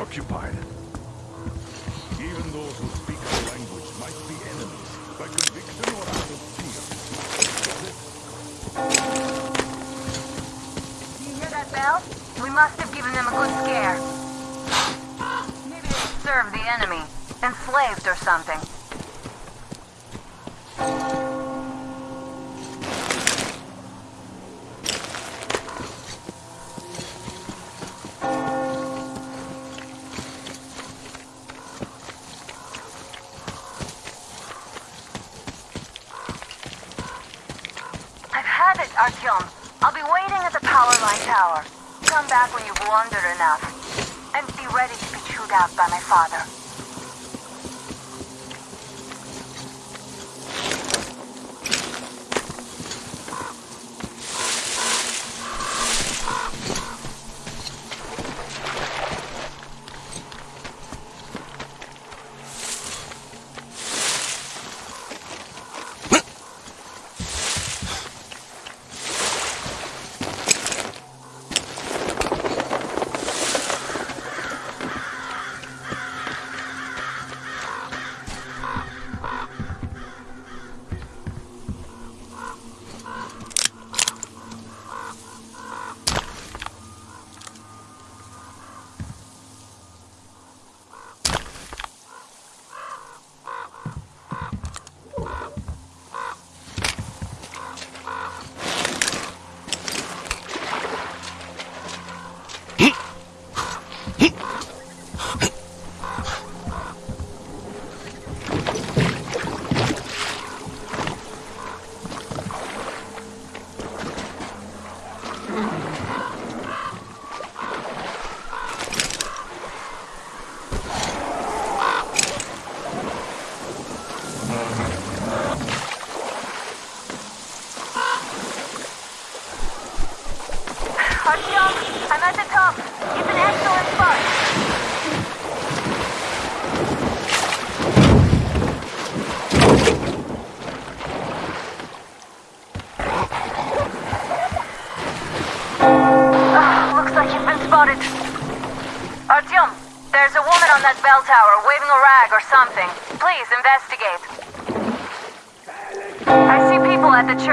occupied. Even those who speak our language might be enemies, by conviction or out of fear. You hear that bell? We must have given them a good scare. Maybe they served the enemy. Enslaved or something. Artyom. I'll be waiting at the power line tower. Come back when you've wandered enough. And be ready to be chewed out by my father.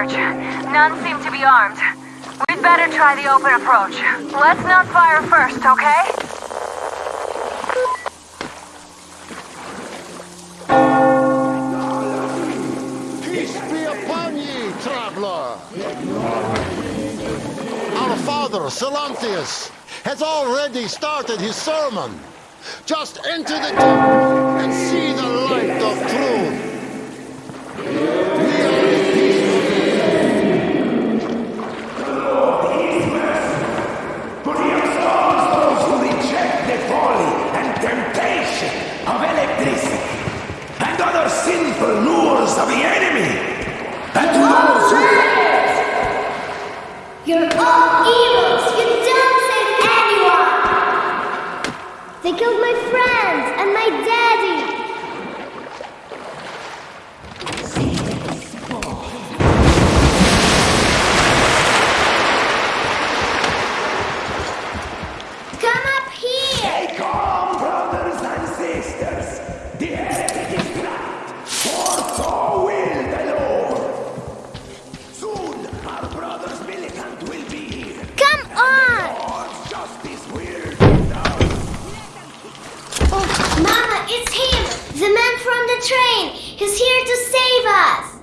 None seem to be armed. We'd better try the open approach. Let's not fire first, okay? Peace be upon ye, traveler! Our father, Silantius, has already started his sermon. Just enter the temple and see the light of truth. You're all evils! You don't save anyone! They killed my friends and my daddy! The train! He's here to save us!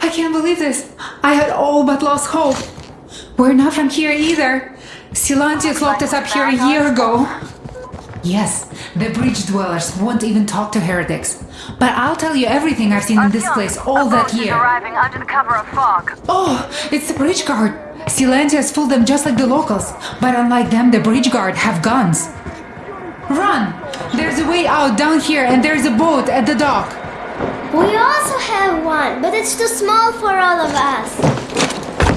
I can't believe this. I had all but lost hope. We're not from here either. Silantius locked us up here a year ago. Yes, the bridge dwellers won't even talk to heretics. But I'll tell you everything I've seen in this place all that year. arriving under the cover of fog. Oh, it's the bridge guard. Silantius fooled them just like the locals. But unlike them, the bridge guard have guns. Run! There's a way out down here and there's a boat at the dock. We also have one, but it's too small for all of us.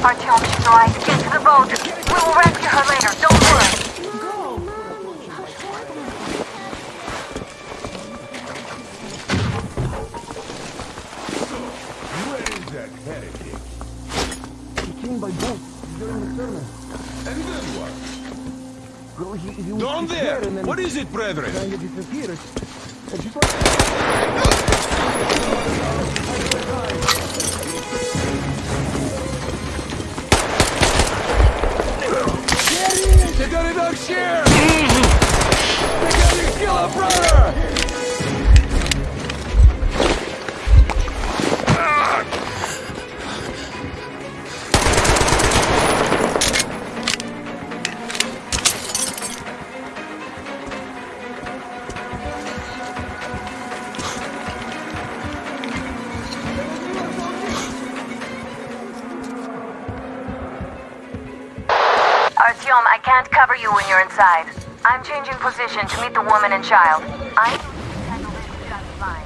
Artyom, she's right. Get to the boat. We will rescue her later. Don't worry. Don't on there? What is it, brethren? They got it on share! Can't cover you when you're inside. I'm changing position to meet the woman and child. I this just fine.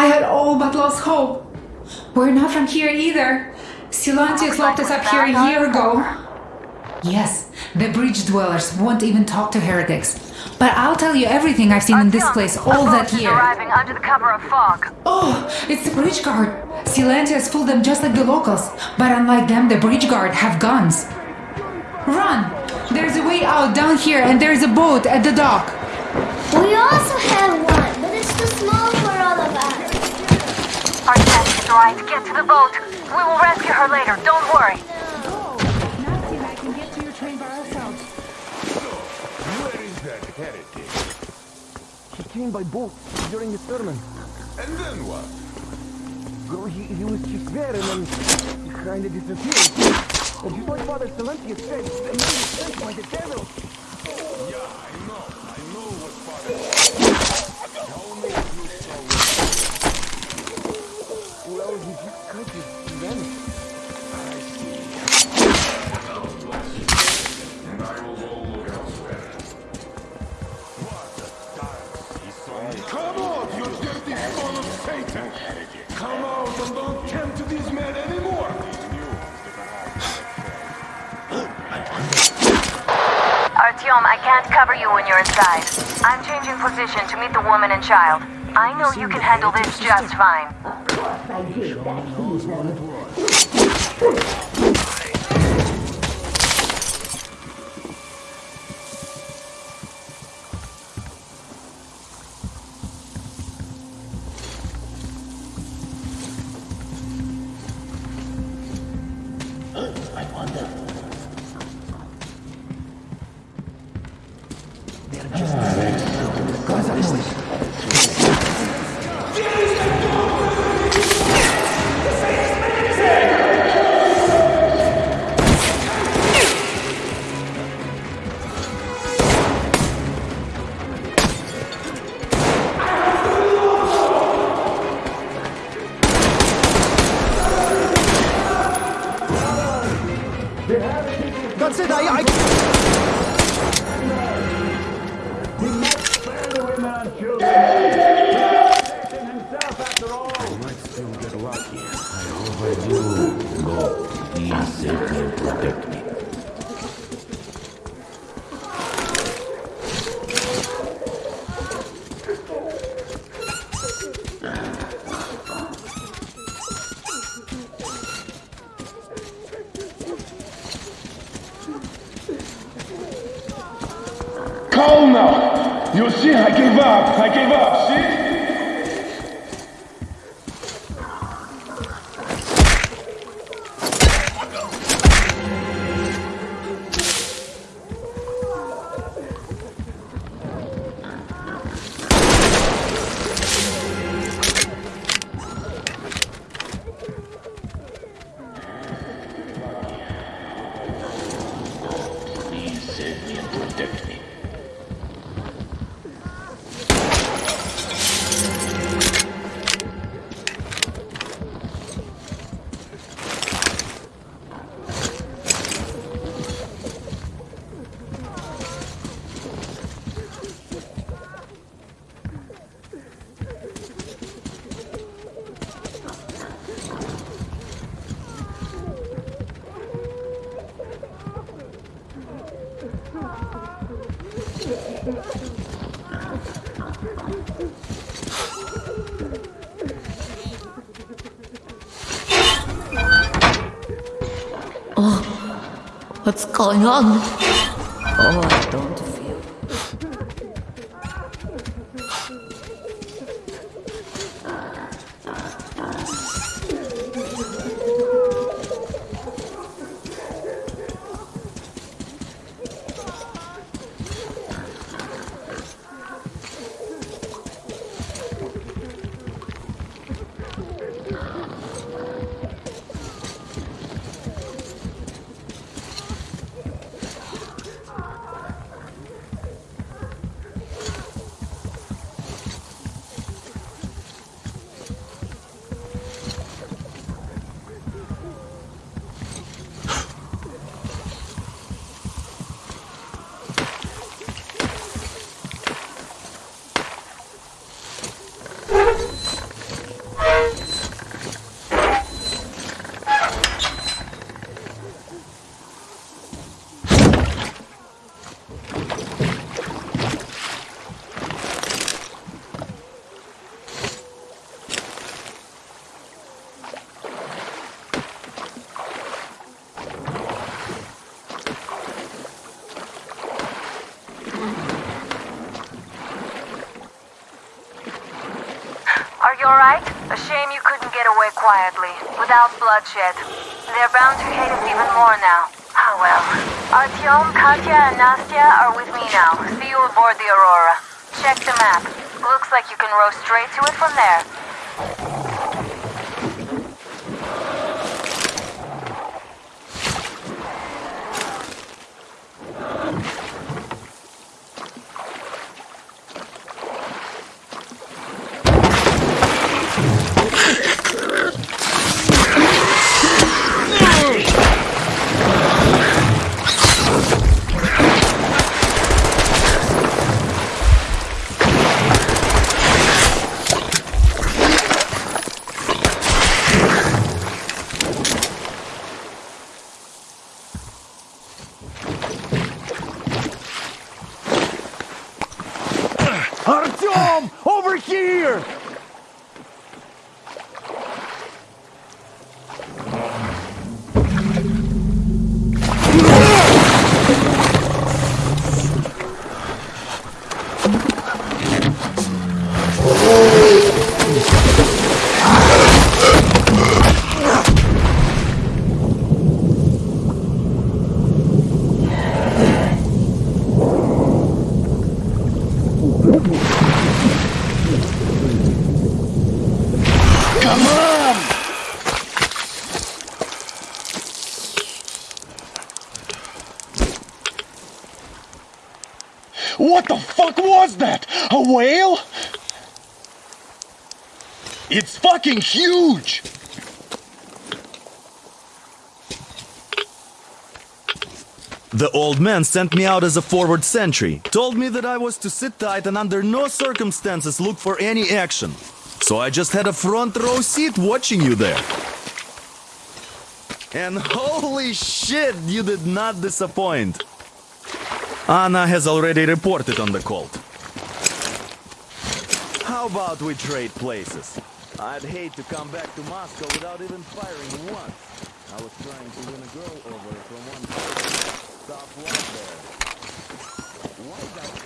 I had all but lost hope. We're not from here either. Silantius locked us up here a year ago. Yes, the bridge dwellers won't even talk to heretics. But I'll tell you everything I've seen in this place all that year. arriving under the cover of fog. Oh, it's the bridge guard. Silantius fooled them just like the locals. But unlike them, the bridge guard have guns. Run! There's a way out down here and there's a boat at the dock. We also Artyom is right. Get to the boat. We will rescue her later. Don't worry. Nothing I can get to your train by ourselves. Where is that heretic? He came by boat during the sermon. And then what? Girl, he, he was just there and then he kind of disappeared. And just like Father Silantius said, the man was sent by the devil. Yeah, I know. I know what father Tell me if you saw Well, he just kind of vanished. Come out, you dirty son of Satan! Come out and don't tempt these men anymore! Artyom, I can't cover you when you're inside. I'm changing position to meet the woman and child. I know you can handle this just fine. Thank 半 going on? Oh, I don't feel. Are you alright? A shame you couldn't get away quietly, without bloodshed. They're bound to hate us even more now. Ah well. Artyom, Katya, and Nastya are with me now. See you aboard the Aurora. Check the map. Looks like you can row straight to it from there. Artyom! Over here! Come on! What the fuck was that? A whale? It's fucking huge! The old man sent me out as a forward sentry, told me that I was to sit tight and under no circumstances look for any action. So I just had a front row seat watching you there. And holy shit, you did not disappoint. Anna has already reported on the cult. How about we trade places? I'd hate to come back to Moscow without even firing once. I was trying to win a girl over from one. Stop right there. Why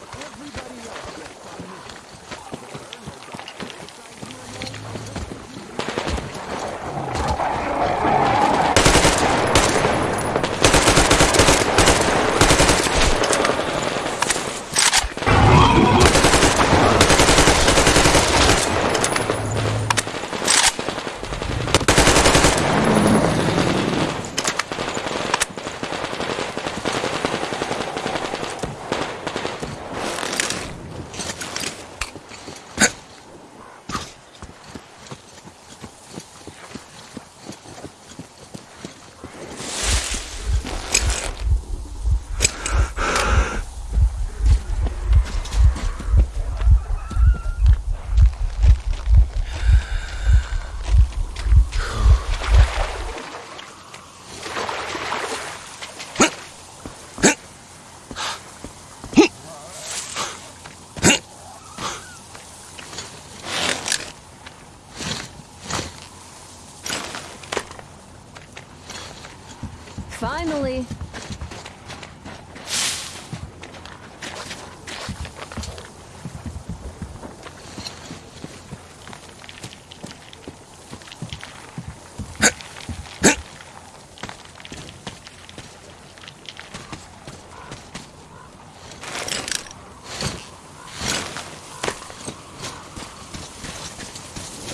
Finally.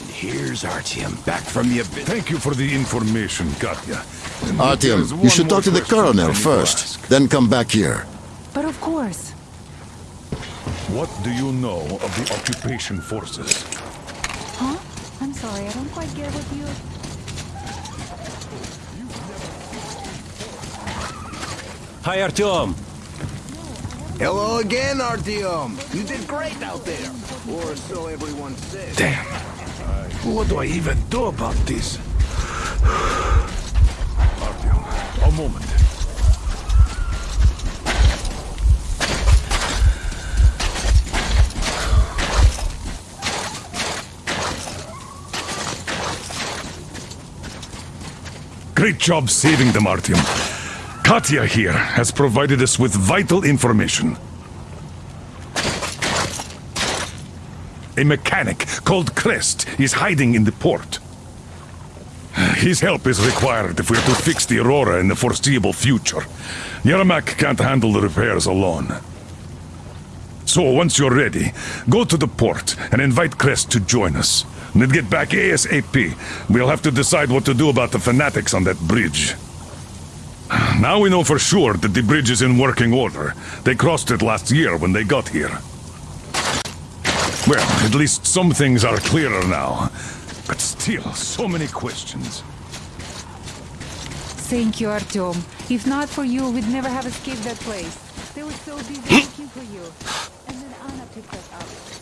Here's Artyom back from the abyss. Thank you for the information, Katya. And Artyom, you should talk to the question colonel first, then come back here. But of course. What do you know of the occupation forces? Huh? I'm sorry, I don't quite get what you. Hi, Artyom. Hello again, Artyom. You did great out there. Or so everyone says. Damn. What do I even do about this? A moment. Great job saving them, Artyom. Katya here has provided us with vital information. A mechanic called Krest is hiding in the port. His help is required if we're to fix the Aurora in the foreseeable future. Yermak can't handle the repairs alone. So, once you're ready, go to the port and invite Krest to join us. Then get back ASAP. We'll have to decide what to do about the fanatics on that bridge. Now we know for sure that the bridge is in working order. They crossed it last year when they got here. Well, at least some things are clearer now. But still, so many questions. Thank you, Artyom. If not for you, we'd never have escaped that place. They were so busy hmm? looking for you. And then Anna picked us up.